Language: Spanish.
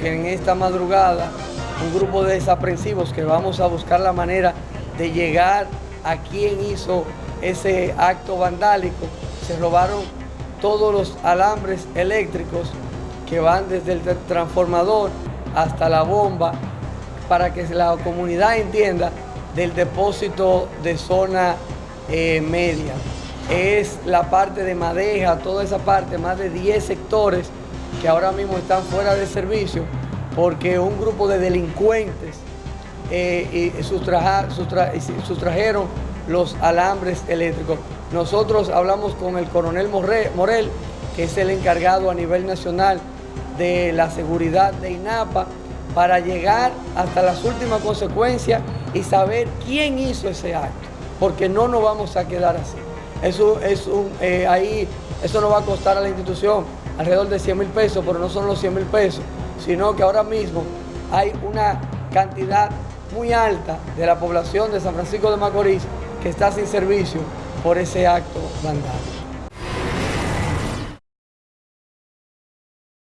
en esta madrugada un grupo de desaprensivos que vamos a buscar la manera de llegar a quien hizo ese acto vandálico. Se robaron todos los alambres eléctricos que van desde el transformador hasta la bomba para que la comunidad entienda del depósito de zona eh, media. Es la parte de Madeja, toda esa parte, más de 10 sectores que ahora mismo están fuera de servicio porque un grupo de delincuentes eh, sustrajeron los alambres eléctricos. Nosotros hablamos con el coronel Morel, que es el encargado a nivel nacional de la seguridad de INAPA, para llegar hasta las últimas consecuencias y saber quién hizo ese acto, porque no nos vamos a quedar así. Eso, es un, eh, ahí, eso nos va a costar a la institución alrededor de 100 mil pesos, pero no son los 100 mil pesos, sino que ahora mismo hay una cantidad muy alta de la población de San Francisco de Macorís que está sin servicio por ese acto vandal.